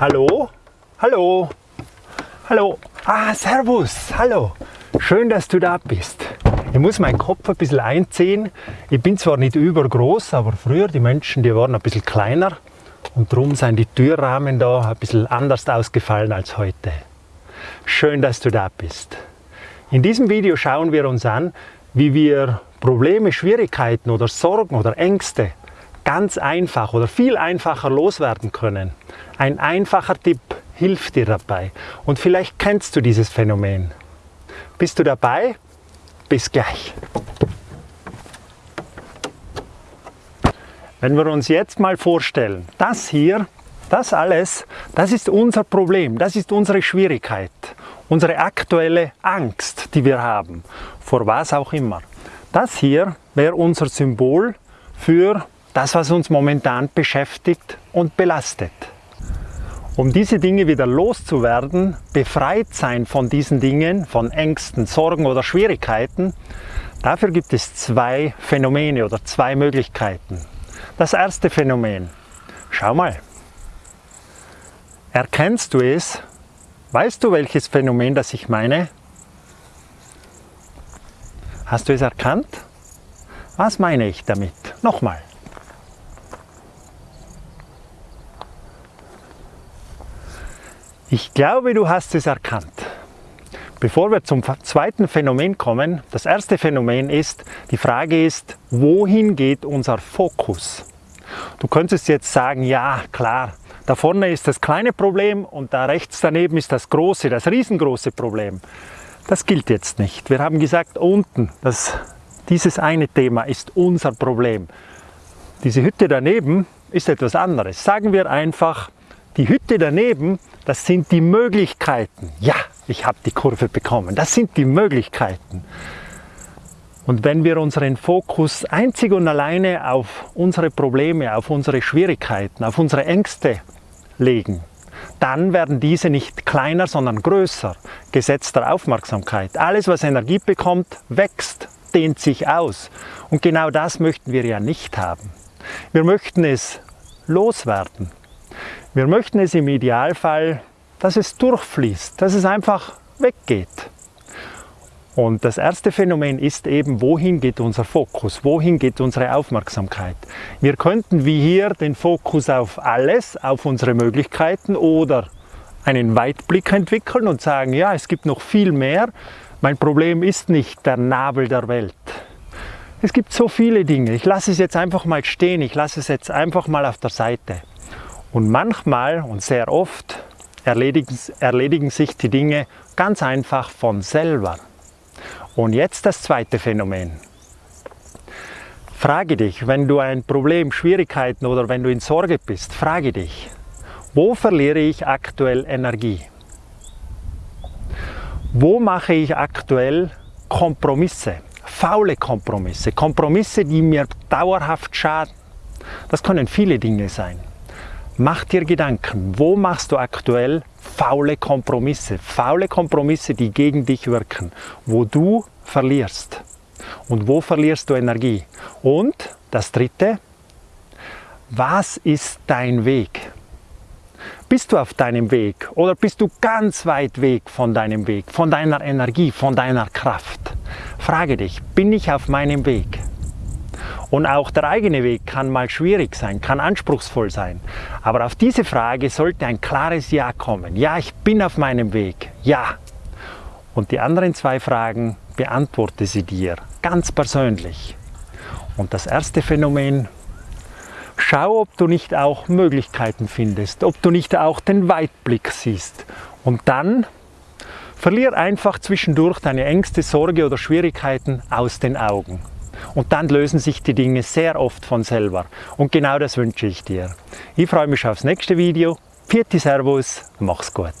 Hallo? Hallo? Hallo? Ah, Servus, hallo. Schön, dass du da bist. Ich muss meinen Kopf ein bisschen einziehen. Ich bin zwar nicht übergroß, aber früher die Menschen, die waren ein bisschen kleiner und darum sind die Türrahmen da ein bisschen anders ausgefallen als heute. Schön, dass du da bist. In diesem Video schauen wir uns an, wie wir Probleme, Schwierigkeiten oder Sorgen oder Ängste ganz einfach oder viel einfacher loswerden können. Ein einfacher Tipp hilft dir dabei und vielleicht kennst du dieses Phänomen. Bist du dabei? Bis gleich. Wenn wir uns jetzt mal vorstellen, das hier, das alles, das ist unser Problem, das ist unsere Schwierigkeit, unsere aktuelle Angst, die wir haben, vor was auch immer. Das hier wäre unser Symbol für das, was uns momentan beschäftigt und belastet. Um diese Dinge wieder loszuwerden, befreit sein von diesen Dingen, von Ängsten, Sorgen oder Schwierigkeiten, dafür gibt es zwei Phänomene oder zwei Möglichkeiten. Das erste Phänomen, schau mal, erkennst du es? Weißt du, welches Phänomen das ich meine? Hast du es erkannt? Was meine ich damit? Nochmal. Ich glaube, du hast es erkannt. Bevor wir zum zweiten Phänomen kommen, das erste Phänomen ist, die Frage ist, wohin geht unser Fokus? Du könntest jetzt sagen, ja klar, da vorne ist das kleine Problem und da rechts daneben ist das große, das riesengroße Problem. Das gilt jetzt nicht. Wir haben gesagt, unten, das, dieses eine Thema ist unser Problem. Diese Hütte daneben ist etwas anderes. Sagen wir einfach, die Hütte daneben das sind die Möglichkeiten. Ja, ich habe die Kurve bekommen. Das sind die Möglichkeiten. Und wenn wir unseren Fokus einzig und alleine auf unsere Probleme, auf unsere Schwierigkeiten, auf unsere Ängste legen, dann werden diese nicht kleiner, sondern größer, Gesetz der Aufmerksamkeit. Alles, was Energie bekommt, wächst, dehnt sich aus. Und genau das möchten wir ja nicht haben. Wir möchten es loswerden. Wir möchten es im Idealfall, dass es durchfließt, dass es einfach weggeht. Und das erste Phänomen ist eben, wohin geht unser Fokus, wohin geht unsere Aufmerksamkeit. Wir könnten wie hier den Fokus auf alles, auf unsere Möglichkeiten oder einen Weitblick entwickeln und sagen, ja, es gibt noch viel mehr. Mein Problem ist nicht der Nabel der Welt. Es gibt so viele Dinge. Ich lasse es jetzt einfach mal stehen, ich lasse es jetzt einfach mal auf der Seite. Und manchmal und sehr oft erledigen, erledigen sich die Dinge ganz einfach von selber. Und jetzt das zweite Phänomen. Frage dich, wenn du ein Problem, Schwierigkeiten oder wenn du in Sorge bist, frage dich, wo verliere ich aktuell Energie? Wo mache ich aktuell Kompromisse, faule Kompromisse, Kompromisse, die mir dauerhaft schaden? Das können viele Dinge sein. Mach dir Gedanken, wo machst du aktuell faule Kompromisse? Faule Kompromisse, die gegen dich wirken, wo du verlierst. Und wo verlierst du Energie? Und das dritte, was ist dein Weg? Bist du auf deinem Weg oder bist du ganz weit weg von deinem Weg, von deiner Energie, von deiner Kraft? Frage dich, bin ich auf meinem Weg? Und auch der eigene Weg kann mal schwierig sein, kann anspruchsvoll sein. Aber auf diese Frage sollte ein klares Ja kommen. Ja, ich bin auf meinem Weg. Ja. Und die anderen zwei Fragen beantworte sie dir ganz persönlich. Und das erste Phänomen, schau, ob du nicht auch Möglichkeiten findest, ob du nicht auch den Weitblick siehst. Und dann verlier einfach zwischendurch deine Ängste, Sorge oder Schwierigkeiten aus den Augen. Und dann lösen sich die Dinge sehr oft von selber. Und genau das wünsche ich dir. Ich freue mich aufs nächste Video. Vierte Servus, mach's gut.